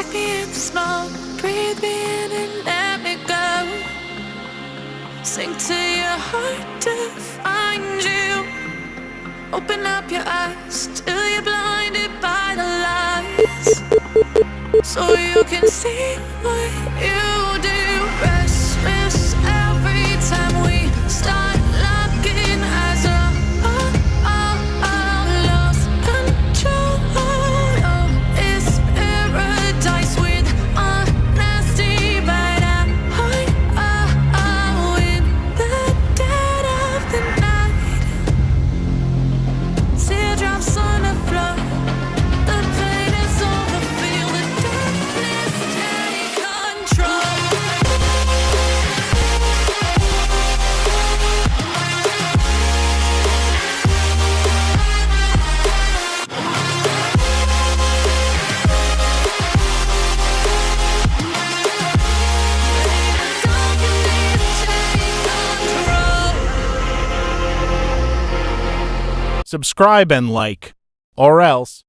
Take me in the smoke, breathe me in and let me go. Sink to your heart to find you. Open up your eyes till you're blinded by the lights, so you can see what you. Subscribe and like, or else.